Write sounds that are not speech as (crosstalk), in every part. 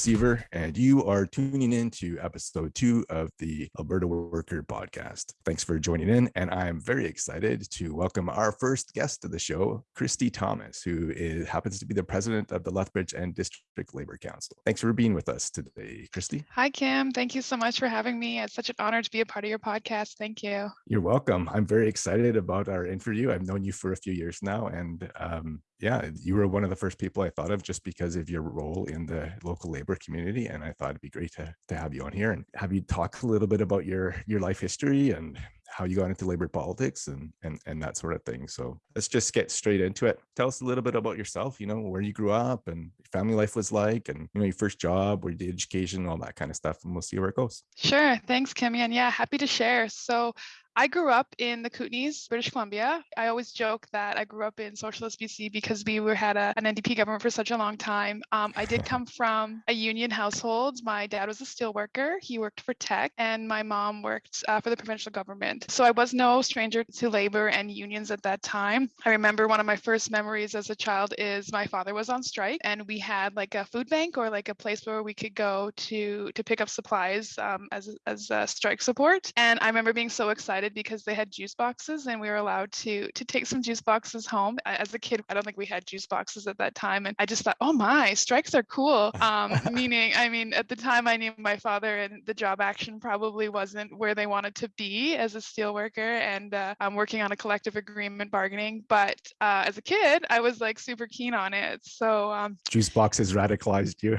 Siever, and you are tuning in to episode two of the Alberta Worker podcast. Thanks for joining in, and I'm very excited to welcome our first guest of the show, Christy Thomas, who is, happens to be the president of the Lethbridge and District Labor Council. Thanks for being with us today, Christy. Hi, Kim. Thank you so much for having me. It's such an honor to be a part of your podcast. Thank you. You're welcome. I'm very excited about our interview. I've known you for a few years now, and um, yeah, you were one of the first people I thought of just because of your role in the local labor community. And I thought it'd be great to, to have you on here and have you talk a little bit about your your life history and how you got into labor politics and and and that sort of thing. So let's just get straight into it. Tell us a little bit about yourself, you know, where you grew up and family life was like and you know your first job, or did education, all that kind of stuff, and we'll see where it goes. Sure. Thanks, Kimmy. And yeah, happy to share. So I grew up in the Kootenays, British Columbia. I always joke that I grew up in socialist BC because we were had a, an NDP government for such a long time. Um, I did come (laughs) from a union household. My dad was a steel worker. He worked for Teck, and my mom worked uh, for the provincial government. So I was no stranger to labor and unions at that time. I remember one of my first memories as a child is my father was on strike, and we had like a food bank or like a place where we could go to to pick up supplies um, as as strike support. And I remember being so excited excited because they had juice boxes and we were allowed to to take some juice boxes home. As a kid, I don't think we had juice boxes at that time, and I just thought, oh my, strikes are cool. Um, (laughs) meaning, I mean, at the time, I knew my father and the job action probably wasn't where they wanted to be as a steel worker, and uh, I'm working on a collective agreement bargaining. But uh, as a kid, I was like super keen on it. So um, juice boxes radicalized you.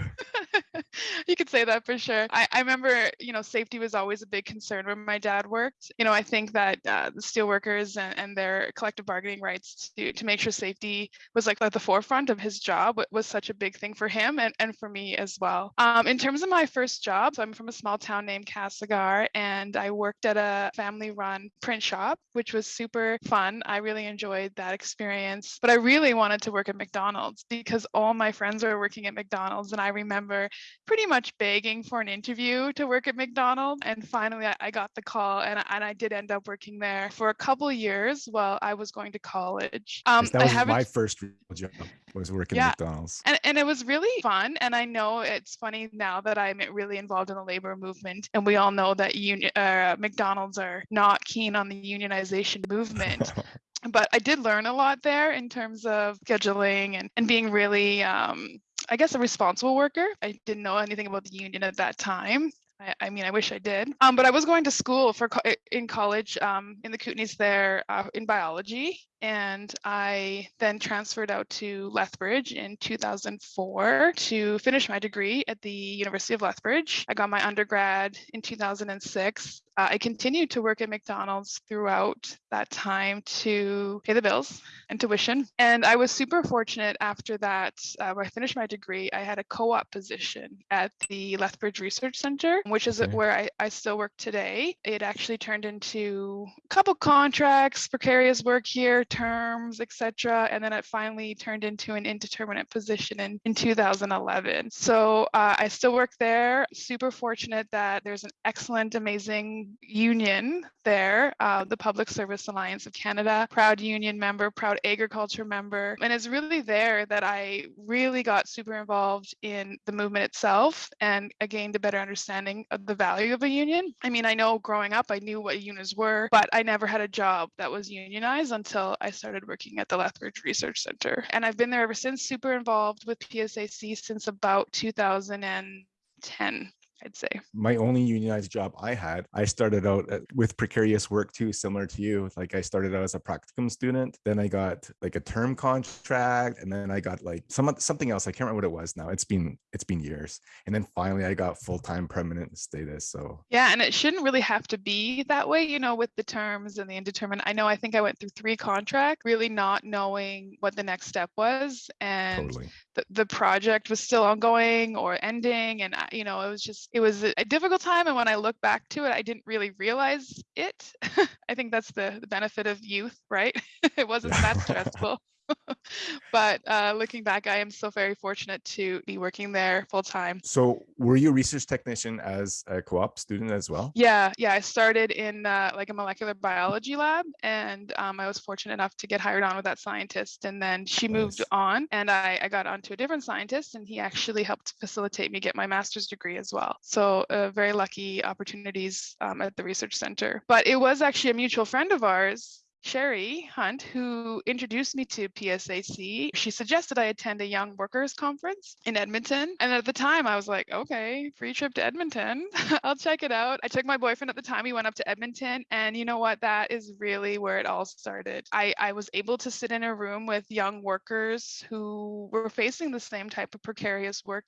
(laughs) (laughs) you could say that for sure. I, I remember, you know, safety was always a big concern where my dad worked. You know, I think that uh, the steelworkers and, and their collective bargaining rights to, to make sure safety was like at the forefront of his job was such a big thing for him and, and for me as well. Um, in terms of my first job, so I'm from a small town named Castlegar and I worked at a family run print shop, which was super fun. I really enjoyed that experience, but I really wanted to work at McDonald's because all my friends were working at McDonald's. And I remember pretty much begging for an interview to work at McDonald's. And finally, I, I got the call, and, and I did end up working there for a couple years while I was going to college. Um, that was my first job was working yeah. at McDonald's. And, and it was really fun. And I know it's funny now that I'm really involved in the labor movement. And we all know that union, uh, McDonald's are not keen on the unionization movement. (laughs) but I did learn a lot there in terms of scheduling and, and being really um, I guess, a responsible worker. I didn't know anything about the union at that time. I, I mean, I wish I did. Um, but I was going to school for co- in college um, in the Kootenays there uh, in biology, and I then transferred out to Lethbridge in 2004 to finish my degree at the University of Lethbridge. I got my undergrad in 2006. Uh, I continued to work at McDonald's throughout that time to pay the bills and tuition. And I was super fortunate after that, uh, when I finished my degree, I had a co op position at the Lethbridge Research Center, which is okay. where I, I still work today. It actually turned into a couple contracts, precarious work here, terms, etc. And then it finally turned into an indeterminate position in, in 2011. So uh, I still work there. Super fortunate that there's an excellent, amazing union there, uh, the Public Service Alliance of Canada, proud union member, proud agriculture member. And it's really there that I really got super involved in the movement itself and I gained a better understanding of the value of a union. I mean, I know growing up, I knew what unions were, but I never had a job that was unionized until I started working at the Lethbridge Research Center. And I've been there ever since, super involved with PSAC since about 2010. I'd say. My only unionized job I had, I started out uh, with precarious work too, similar to you. Like I started out as a practicum student, then I got like a term contract, and then I got like some something else. I can't remember what it was now. It's been it's been years, and then finally I got full time permanent status. So yeah, and it shouldn't really have to be that way, you know, with the terms and the indeterminate. I know I think I went through three contracts, really not knowing what the next step was, and totally. the, the project was still ongoing or ending, and you know it was just it was a difficult time and when i look back to it i didn't really realize it. (laughs) I think that's the, the benefit of youth right? (laughs) It wasn't that (laughs) stressful (laughs) but uh, looking back, I am so very fortunate to be working there full time. So were you a research technician as a co-op student as well? Yeah, yeah. I started in uh, like a molecular biology lab, and um, I was fortunate enough to get hired on with that scientist. And then she moved on, and I, I got onto a different scientist, and he actually helped facilitate me get my master's degree as well. So uh, very lucky opportunities um, at the research center. But it was actually a mutual friend of ours Sherry Hunt, who introduced me to PSAC. She suggested I attend a young workers conference in Edmonton. And at the time, I was like, okay, free trip to Edmonton. (laughs) I'll check it out. I took my boyfriend at the time. We went up to Edmonton. And you know what? That is really where it all started. I, I was able to sit in a room with young workers who were facing the same type of precarious work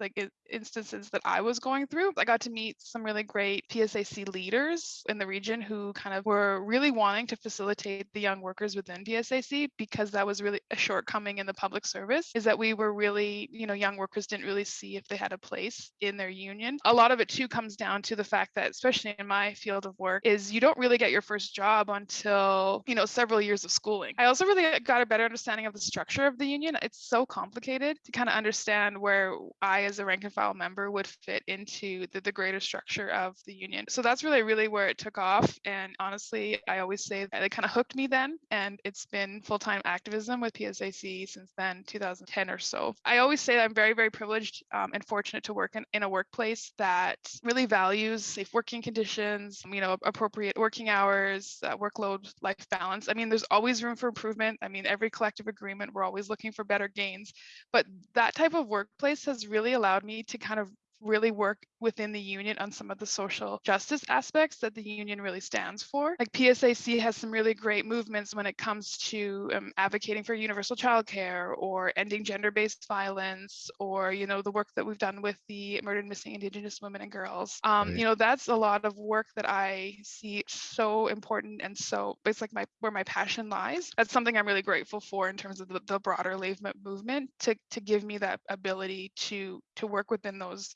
like instances that I was going through. I got to meet some really great PSAC leaders in the region who kind of were really wanting to facilitate the young workers within PSAC because that was really a shortcoming in the public service is that we were really, you know, young workers didn't really see if they had a place in their union. A lot of it too comes down to the fact that, especially in my field of work, is you don't really get your first job until, you know, several years of schooling. I also really got a better understanding of the structure of the union. It's so complicated to kind of understand where I, as a rank and file member, would fit into the, the greater structure of the union. So that's really, really where it took off. And honestly, I always say it kind of hooked me then. And it's been full time activism with PSAC since then, 2010 or so. I always say I'm very, very privileged um, and fortunate to work in, in a workplace that really values safe working conditions, you know, appropriate working hours, uh, workload life balance. I mean, there's always room for improvement. I mean, every collective agreement, we're always looking for better gains. But that type of workplace has really allowed me to kind of really work within the union on some of the social justice aspects that the union really stands for. Like PSAC has some really great movements when it comes to um, advocating for universal childcare or ending gender-based violence or you know the work that we've done with the murdered missing indigenous women and girls. Um, Right. You know that's a lot of work that I see so important and so it's like my where my passion lies. That's something I'm really grateful for in terms of the, the broader movement to to give me that ability to to work within those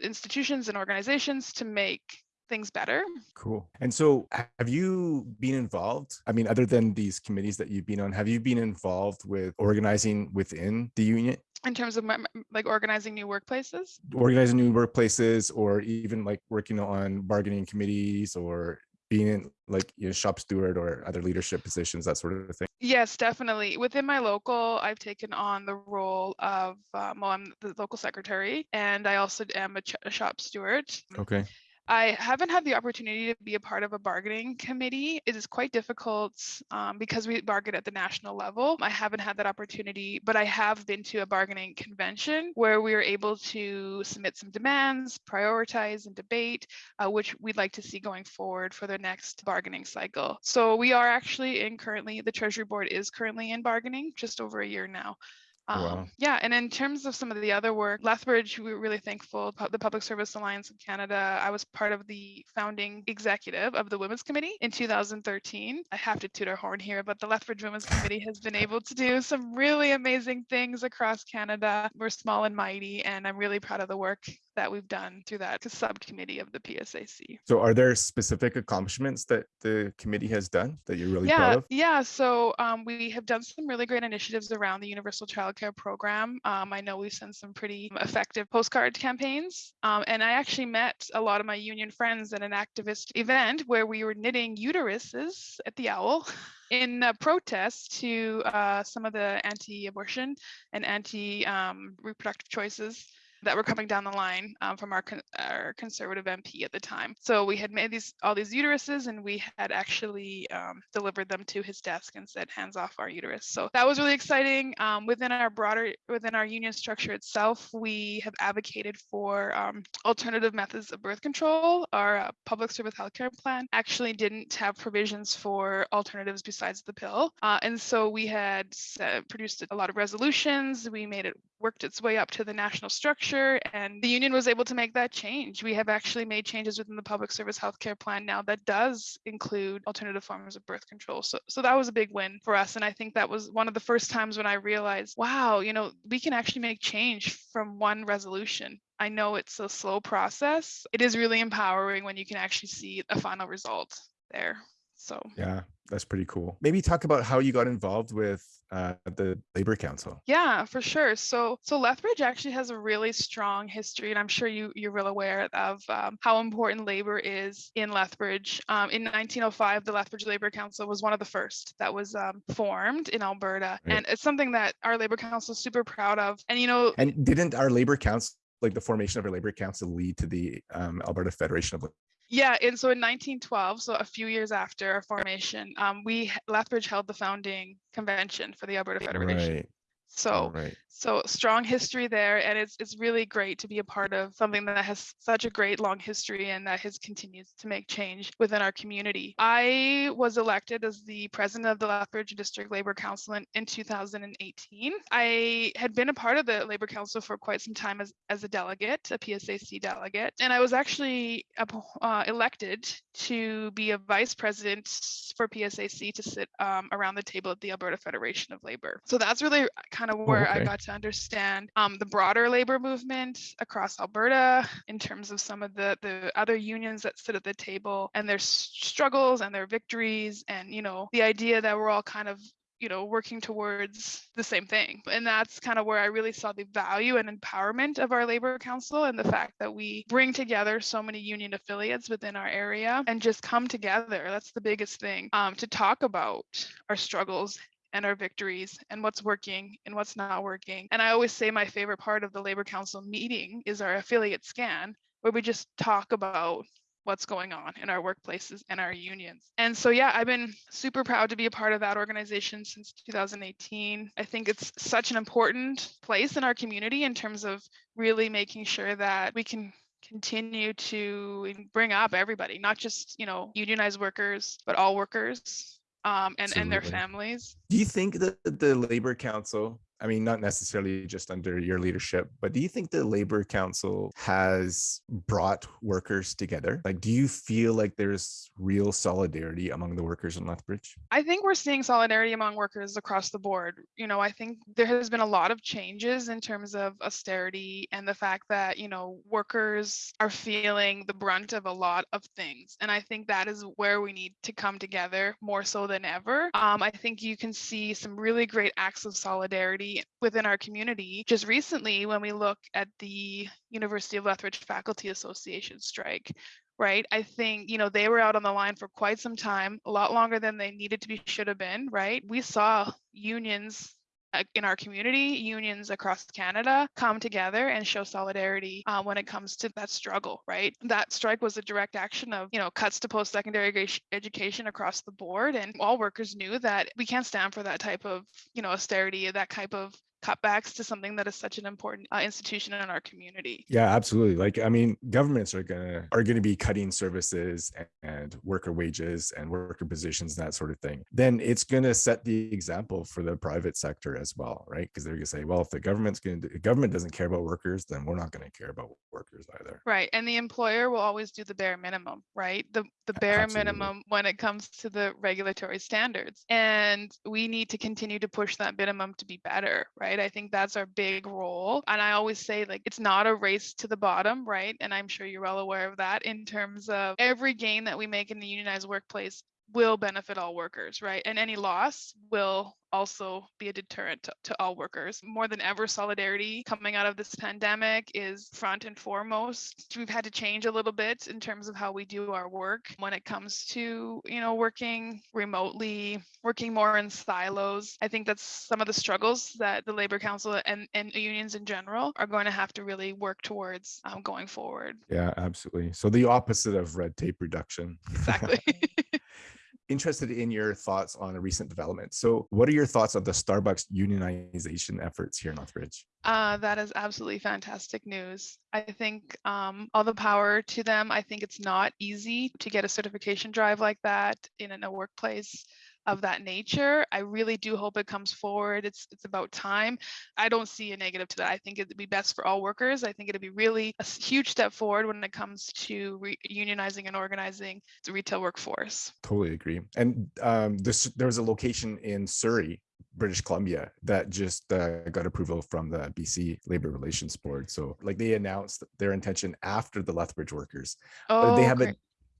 institutions and organizations to make things better. Cool. And so have you been involved? I mean, other than these committees that you've been on, have you been involved with organizing within the union, in terms of my, like organizing new workplaces. organizing new workplaces or even like working on bargaining committees or being in like, you know, shop steward or other leadership positions, that sort of thing? Yes, definitely. Within my local, I've taken on the role of, um, well, I'm the local secretary, and I also am a, ch- a shop steward. Okay. I haven't had the opportunity to be a part of a bargaining committee. It is quite difficult um, because we bargain at the national level. I haven't had that opportunity, but I have been to a bargaining convention where we were able to submit some demands, prioritize, and debate, uh, which we'd like to see going forward for the next bargaining cycle. So we are actually in currently, the Treasury Board is currently in bargaining just over a year now. Um, Wow. Yeah, and in terms of some of the other work, Lethbridge, we were really thankful. The Public Service Alliance of Canada, I was part of the founding executive of the Women's Committee in 2013. I have to toot our horn here, but the Lethbridge Women's Committee has been able to do some really amazing things across Canada. We're small and mighty, and I'm really proud of the work that we've done through that subcommittee of the PSAC. So are there specific accomplishments that the committee has done that you're really yeah, proud of? Yeah, so um, we have done some really great initiatives around the Universal Program. Um, I know we've sent some pretty effective postcard campaigns. Um, and I actually met a lot of my union friends at an activist event where we were knitting uteruses at the Owl (laughs) in protest to uh, some of the anti abortion and anti um, reproductive choices that were coming down the line um, from our, con- our conservative MP at the time. So we had made these all these uteruses, and we had actually um, delivered them to his desk and said, "Hands off our uterus." So that was really exciting. Um, within our broader within our union structure itself, we have advocated for um, alternative methods of birth control. Our uh, public service healthcare plan actually didn't have provisions for alternatives besides the pill, uh, and so we had produced a lot of resolutions. We made it worked its way up to the national structure and the union was able to make that change. We have actually made changes within the public service healthcare plan now that does include alternative forms of birth control. So so that was a big win for us and I think that was one of the first times when I realized, wow, you know, we can actually make change from one resolution. I know it's a slow process. It is really empowering when you can actually see a final result there. So Yeah. That's pretty cool. Maybe talk about how you got involved with uh, the Labor Council. Yeah, for sure. So, so Lethbridge actually has a really strong history, and I'm sure you you're well aware of um, how important labor is in Lethbridge. Um, in 1905, the Lethbridge Labor Council was one of the first that was um, formed in Alberta, Right. and it's something that our Labor Council is super proud of. And you know, And didn't our Labor Council, like the formation of our Labor Council, lead to the um, Alberta Federation of Yeah, and so in 1912, so a few years after our formation, um, we Lethbridge held the founding convention for the Alberta Federation. Right. So right. so strong history there, and it's it's really great to be a part of something that has such a great long history and that has continued to make change within our community. I was elected as the president of the Lethbridge District Labor Council in, in 2018. I had been a part of the Labor Council for quite some time as, as a delegate, a PSAC delegate, and I was actually uh, elected to be a vice president for PSAC to sit um, around the table at the Alberta Federation of Labor. So that's really kind of where I okay. got to understand um, the broader labor movement across Alberta in terms of some of the the other unions that sit at the table and their struggles and their victories and you know the idea that we're all kind of you know working towards the same thing and that's kind of where i really saw the value and empowerment of our labor council and the fact that we bring together so many union affiliates within our area and just come together that's the biggest thing um, to talk about our struggles and our victories and what's working and what's not working. And I always say my favorite part of the Labor Council meeting is our affiliate scan, where we just talk about what's going on in our workplaces and our unions. And so, yeah, I've been super proud to be a part of that organization since 2018. I think it's such an important place in our community in terms of really making sure that we can continue to bring up everybody, not just, you know, unionized workers, but all workers um, and, and their families. Do you think that the Labor Council, I mean, not necessarily just under your leadership, but do you think the Labor Council has brought workers together? Like, do you feel like there's real solidarity among the workers in Lethbridge? I think we're seeing solidarity among workers across the board. You know, I think there has been a lot of changes in terms of austerity and the fact that, you know, workers are feeling the brunt of a lot of things. And I think that is where we need to come together more so than ever. Um, I think you can see some really great acts of solidarity within our community. Just recently, when we look at the University of Lethbridge Faculty Association strike, right? I think, you know, they were out on the line for quite some time, a lot longer than they needed to be, should have been, right? We saw unions in our community, unions across Canada come together and show solidarity uh, when it comes to that struggle, right? That strike was a direct action of, you know, cuts to post-secondary education across the board, and all workers knew that we can't stand for that type of, you know, austerity, that type of cutbacks to something that is such an important uh, institution in our community. Yeah, absolutely. Like, I mean, governments are gonna are gonna be cutting services and, and worker wages and worker positions, and that sort of thing. Then it's gonna set the example for the private sector as well, right? Because they're gonna say, well, if the government's gonna do, government doesn't care about workers, then we're not gonna care about workers either. Right. And the employer will always do the bare minimum, right? The the bare Absolutely. minimum when it comes to the regulatory standards. And we need to continue to push that minimum to be better, right? I think that's our big role. And I always say like it's not a race to the bottom, right? And I'm sure you're well aware of that in terms of every gain that we make in the unionized workplace will benefit all workers, right? And any loss will also be a deterrent to, to all workers. More than ever, solidarity coming out of this pandemic is front and foremost. We've had to change a little bit in terms of how we do our work when it comes to, you know, working remotely, working more in silos. I think that's some of the struggles that the Labor Council and, and unions in general are going to have to really work towards um, going forward. Yeah, absolutely. So the opposite of red tape reduction. Exactly. (laughs) (laughs) Interested in your thoughts on a recent development. So, what are your thoughts on the Starbucks unionization efforts here in Lethbridge? Uh, that is absolutely fantastic news. I think um, all the power to them. I think it's not easy to get a certification drive like that in, in a workplace of that nature. I really do hope it comes forward. It's it's about time. I don't see a negative to that. I think it'd be best for all workers. I think it'd be really a huge step forward when it comes to re- unionizing and organizing the retail workforce. Totally agree. And um, this there was a location in Surrey, British Columbia, that just uh, got approval from the BC Labor Relations Board. So, like, they announced their intention after the Lethbridge workers. Oh, they have great.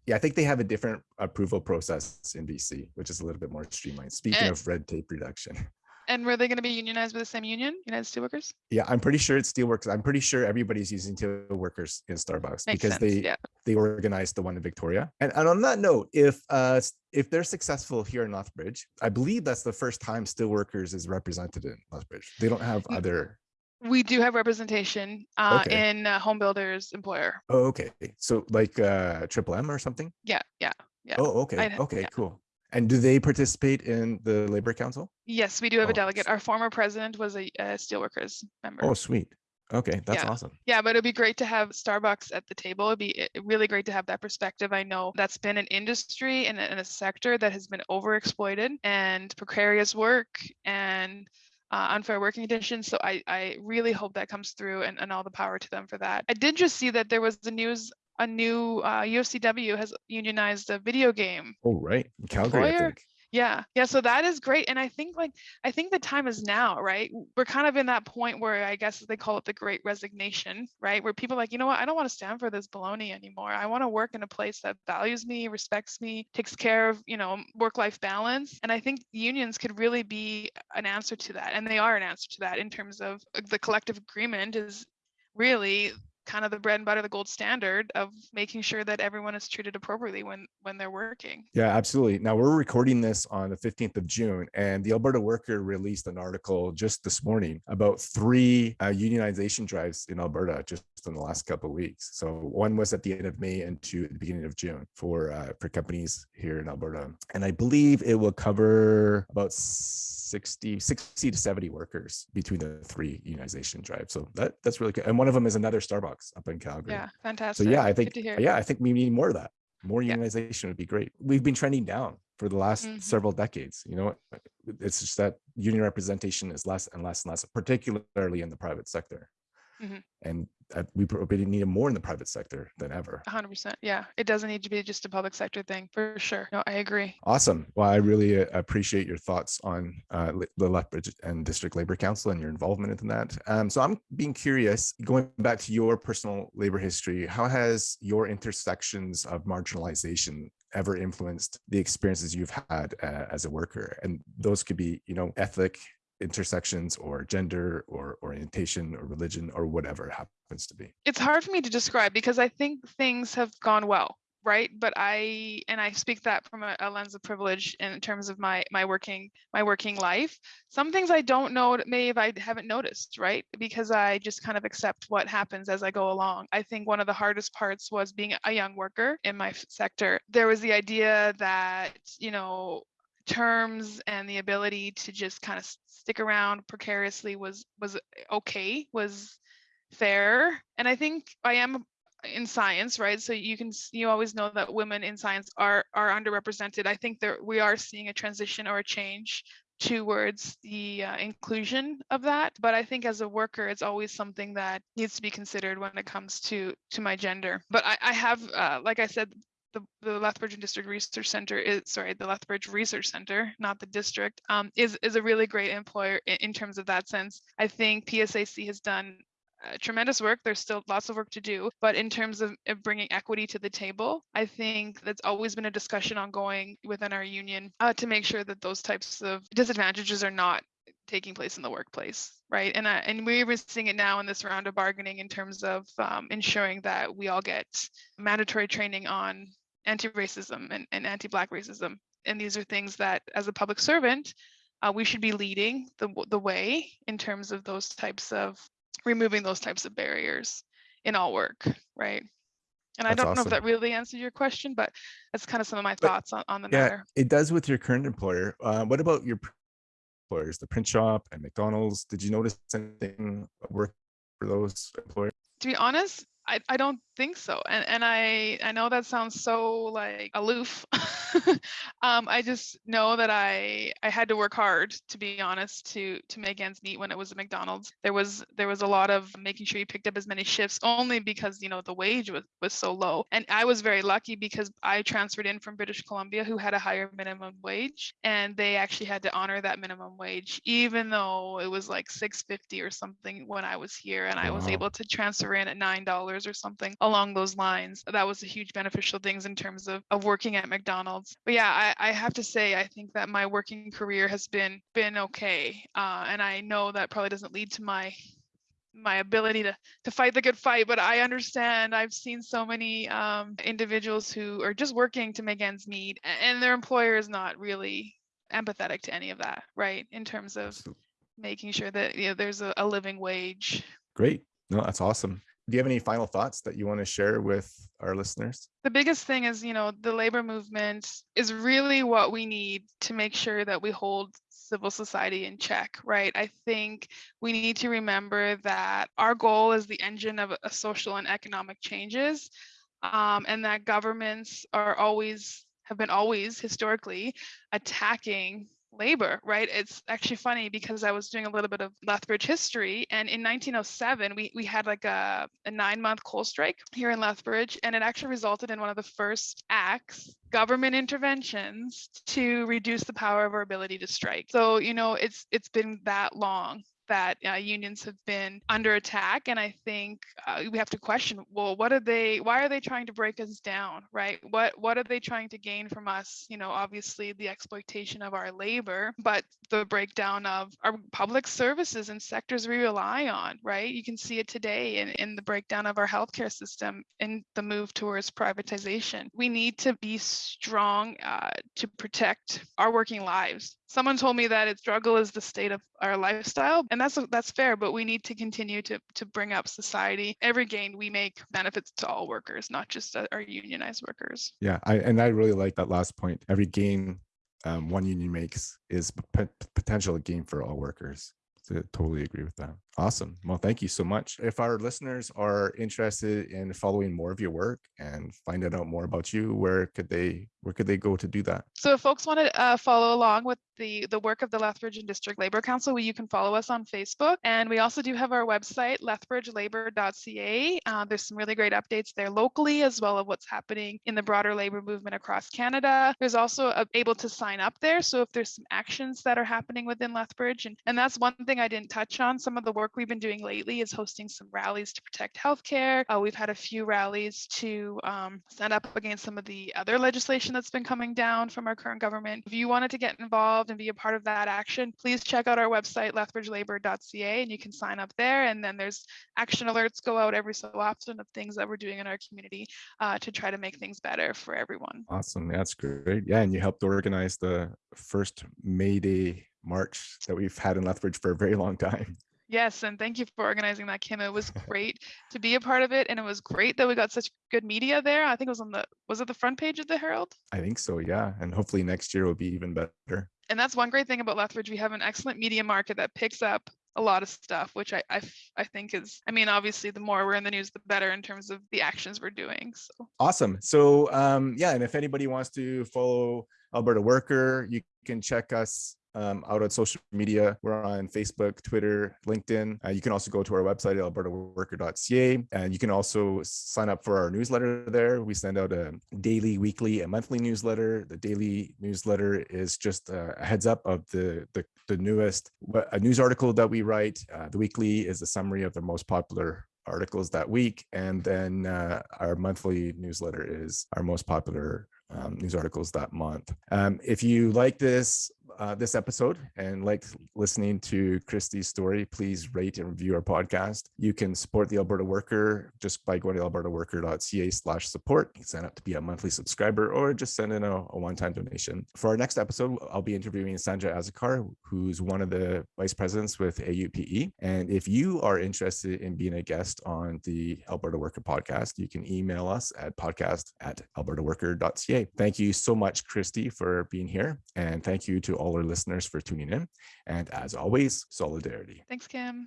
Yeah, I think they have a different approval process in BC, which is a little bit more streamlined. Speaking And- of red tape reduction. (laughs) And were they going to be unionized with the same union, United Steelworkers? Yeah, I'm pretty sure it's Steelworkers. I'm pretty sure everybody's using Steelworkers in Starbucks Makes because sense. they yeah. they organized the one in Victoria. And, and on that note, if uh if they're successful here in Lethbridge, I believe that's the first time Steelworkers is represented in Lethbridge. They don't have Mm. other. We do have representation uh, Okay. in uh, Home Builders Employer. Oh, okay. So like uh Triple M or something. Yeah, yeah. Yeah, Oh, okay. I'd- Okay, yeah. cool. And do they participate in the Labor Council? Yes, we do have Oh, a delegate. Our former president was a, a Steelworkers member. Oh, sweet. Okay, that's Yeah. awesome. Yeah, but it'd be great to have Starbucks at the table. It'd be really great to have that perspective. I know that's been an industry and and a sector that has been overexploited and precarious work and uh, unfair working conditions. So I, I really hope that comes through and, and all the power to them for that. I did just see that there was the news, a new uh, UFCW has unionized a video game Oh, right. Calgary, I Employer- think. Yeah, yeah. So that is great. And I think like I think the time is now, right? We're kind of in that point where I guess they call it the great resignation, right? Where people like, you know what, I don't want to stand for this baloney anymore. I want to work in a place that values me, respects me, takes care of, you know, work-life balance. And I think unions could really be an answer to that. And they are an answer to that in terms of uh, the collective agreement is really kind of the bread and butter, the gold standard of making sure that everyone is treated appropriately when when they're working. Yeah, absolutely. Now we're recording this on the 15th of June, and the Alberta Worker released an article just this morning about three uh, unionization drives in Alberta just in the last couple of weeks. So one was at the end of May and two at the beginning of June for uh, for companies here in Alberta, and I believe it will cover about 60, 60 to 70 workers between the three unionization drives. So that that's really good. And one of them is another Starbucks up in Calgary. Yeah, fantastic. So yeah, I think yeah, I think we need more of that. More Yeah. unionization would be great. We've been trending down for the last Mhm. several decades. You know, it's just that union representation is less and less and less, particularly in the private sector. Mhm. And uh, we probably need it more in the private sector than ever. Hundred percent. Yeah, it doesn't need to be just a public sector thing for sure. No, I agree. Awesome. Well, I really uh, appreciate your thoughts on uh, the Lethbridge and District Labor Council and your involvement in that. Um, so I'm being curious, going back to your personal labor history, how has your intersections of marginalization ever influenced the experiences you've had uh, as a worker? And those could be, you know, ethnic intersections or gender or orientation or religion or whatever happens to be. It's hard for me to describe because I think things have gone well, right? But I and I speak that from a, a lens of privilege in terms of my my working my working life. Some things I don't know maybe if I haven't noticed, right? Because I just kind of accept what happens as I go along. I think one of the hardest parts was being a young worker in my sector. There was the idea that, you know, terms and the ability to just kind of stick around precariously was was okay was fair. And i think i am in science right? So you can you always know that women in science are are underrepresented. I think that we are seeing a transition or a change towards the uh, inclusion of that. But i think as a worker it's always something that needs to be considered when it comes to to my gender. But i, I have uh, like i said the, the Lethbridge District Research Center is sorry, the Lethbridge Research Center, not the district, um, is is a really great employer in, in terms of that sense. I think PSAC has done uh, tremendous work. There's still lots of work to do, but in terms of, bringing equity to the table, I think that's always been a discussion ongoing within our union uh, to make sure that those types of disadvantages are not taking place in the workplace right and uh, and we're seeing it now in this round of bargaining in terms of um, ensuring that we all get mandatory training on anti-racism and, and anti-black racism and these are things that as a public servant uh, we should be leading the, the way in terms of those types of removing those types of barriers in all work right and i don't know if that really answered your question but that's kind of some of my But- thoughts on, on the Yeah, matter it does with your current employer. Uh, what about your employers, the print shop and McDonald's? Did you notice anything work for those employers? to be honest I, I don't think so and and i i know that sounds so like aloof. (laughs) Um i just know that i i had to work hard to be honest to to make ends meet when it was a mcdonald's. There was there was a lot of making sure you picked up as many shifts only because you know the wage was was so low and i was very lucky because i transferred in from british columbia who had a higher minimum wage and they actually had to honor that minimum wage even though it was like 650 or something when i was here and i was able to transfer in at nine dollars dollars or something along those lines. That was a huge beneficial things in terms of, of working at McDonald's. But yeah, I, I have to say, I think that my working career has been been okay, uh, and I know that probably doesn't lead to my my ability to to fight the good fight but i understand i've seen so many um, individuals who are just working to make ends meet and their employer is not really empathetic to any of that right in terms of making sure that you know there's a, a living wage great no that's awesome do you have any final thoughts that you want to share with our listeners? The biggest thing is, you know, the labor movement is really what we need to make sure that we hold civil society in check, right? I think we need to remember that our goal is the engine of a social and economic changes, um, and that governments are always have been always historically attacking labor, right? It's actually funny because I was doing a little bit of Lethbridge history, and in 1907, we, we had like a, a nine month coal strike here in Lethbridge, and it actually resulted in one of the first acts, government interventions to reduce the power of our ability to strike. So, you know, it's it's been that long that uh, unions have been under attack and i think uh, we have to question well what are they why are they trying to break us down? Right? What what are they trying to gain from us? You know obviously the exploitation of our labor but the breakdown of our public services and sectors we rely on right? You can see it today in, in the breakdown of our healthcare system and the move towards privatization. We need to be strong uh, to protect our working lives someone told me that it struggle is the state of our lifestyle and that's that's fair but we need to continue to to bring up society. Every gain we make benefits to all workers not just our unionized workers. Yeah I, and i really like that last point. Every gain um, one union makes is p- potential gain for all workers. So totally agree with that Awesome. Well, thank you so much. If our listeners are interested in following more of your work and finding out more about you, where could they where could they go to do that? So if folks want to uh, follow along with the the work of the Lethbridge and District Labor Council, you can follow us on Facebook, and we also do have our website lethbridgelabor.ca. Uh, there's some really great updates there locally, as well as what's happening in the broader labor movement across Canada. There's also a, able to sign up there. So if there's some actions that are happening within Lethbridge, and and that's one thing I didn't touch on. Some of the work work we've been doing lately is hosting some rallies to protect healthcare. Uh, we've had a few rallies to um, stand up against some of the other legislation that's been coming down from our current government. If you wanted to get involved and be a part of that action, please check out our website, lethbridgelabor.ca, and you can sign up there. And then there's action alerts go out every so often of things that we're doing in our community uh, to try to make things better for everyone. Awesome. That's great. Yeah. And you helped organize the first May Day march that we've had in Lethbridge for a very long time. Yes, and thank you for organizing that, Kim. It was great to be a part of it, and it was great that we got such good media there. I think it was on the was it the front page of the Herald? I think so, yeah. And hopefully next year will be even better. And that's one great thing about Lethbridge. We have an excellent media market that picks up a lot of stuff, which I, I, I think is, I mean, obviously, the more we're in the news, the better in terms of the actions we're doing. So awesome. So um, yeah, and if anybody wants to follow Alberta Worker, you can check us um, out on social media. We're on Facebook, Twitter, LinkedIn. Uh, you can also go to our website, albertaworker.ca, and you can also sign up for our newsletter there. We send out a daily, weekly, and monthly newsletter. The daily newsletter is just a heads up of the, the, the newest a news article that we write. Uh, the weekly is a summary of the most popular articles that week. And then uh, our monthly newsletter is our most popular um, news articles that month. Um, if you like this uh, this episode and like listening to Christy's story, please rate and review our podcast. You can support the Alberta Worker just by going to albertaworker.ca slash support. You can sign up to be a monthly subscriber or just send in a, a one-time donation. For our next episode, I'll be interviewing Sandra Azocar, who's one of the vice presidents with AUPE. And if you are interested in being a guest on the Alberta Worker podcast, you can email us at podcast at albertaworker.ca. Thank you so much, Christy, for being here. And thank you to all all our listeners for tuning in. And as always, solidarity. Thanks, Kim.